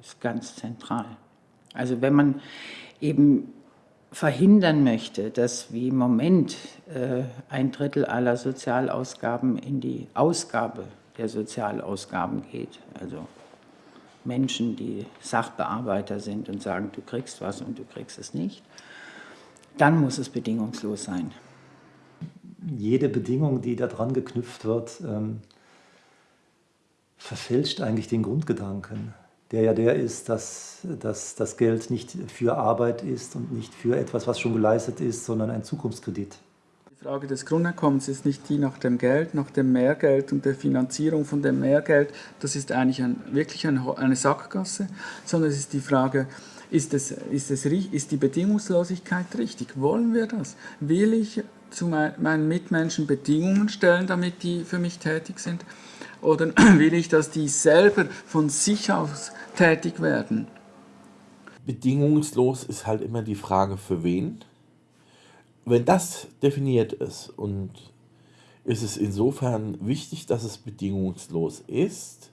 ist ganz zentral. Also wenn man eben verhindern möchte, dass wie im Moment äh, ein Drittel aller Sozialausgaben in die Ausgabe der Sozialausgaben geht, also Menschen, die Sachbearbeiter sind und sagen, du kriegst was und du kriegst es nicht, dann muss es bedingungslos sein. Jede Bedingung, die daran geknüpft wird, ähm, verfälscht eigentlich den Grundgedanken, der ja der ist, dass, dass das Geld nicht für Arbeit ist und nicht für etwas, was schon geleistet ist, sondern ein Zukunftskredit. Die Frage des Grundeinkommens ist nicht die nach dem Geld, nach dem Mehrgeld und der Finanzierung von dem Mehrgeld. Das ist eigentlich ein, wirklich eine Sackgasse, sondern es ist die Frage, ist, es, ist, es, ist die Bedingungslosigkeit richtig? Wollen wir das? Will ich zu meinen Mitmenschen Bedingungen stellen, damit die für mich tätig sind? Oder will ich, dass die selber von sich aus tätig werden? Bedingungslos ist halt immer die Frage, für wen wenn das definiert ist und ist es insofern wichtig, dass es bedingungslos ist,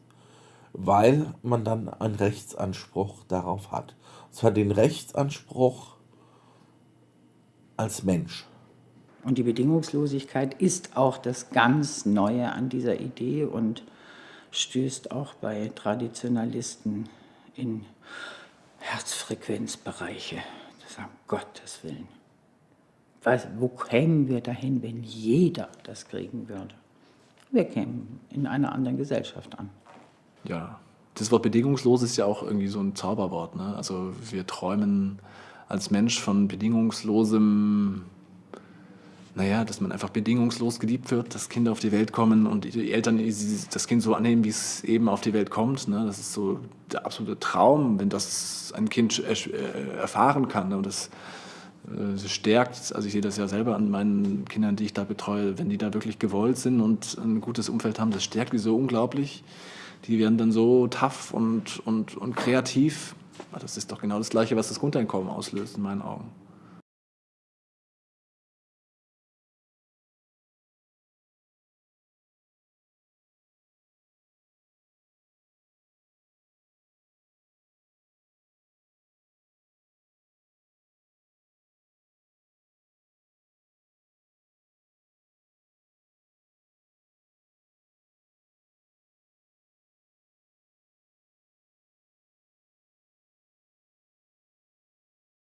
weil man dann einen Rechtsanspruch darauf hat. Und zwar den Rechtsanspruch als Mensch. Und die Bedingungslosigkeit ist auch das ganz Neue an dieser Idee und stößt auch bei Traditionalisten in Herzfrequenzbereiche. Das sagen, Gottes Willen. Was, wo kämen wir dahin, wenn jeder das kriegen würde? Wir kämen in einer anderen Gesellschaft an. Ja, das Wort bedingungslos ist ja auch irgendwie so ein Zauberwort. Ne? Also wir träumen als Mensch von bedingungslosem, naja, dass man einfach bedingungslos geliebt wird, dass Kinder auf die Welt kommen und die Eltern das Kind so annehmen, wie es eben auf die Welt kommt. Ne? Das ist so der absolute Traum, wenn das ein Kind äh, erfahren kann. Ne? Und das äh, stärkt, also ich sehe das ja selber an meinen Kindern, die ich da betreue, wenn die da wirklich gewollt sind und ein gutes Umfeld haben, das stärkt die so unglaublich. Die werden dann so tough und, und, und kreativ. Das ist doch genau das Gleiche, was das Grundeinkommen auslöst in meinen Augen.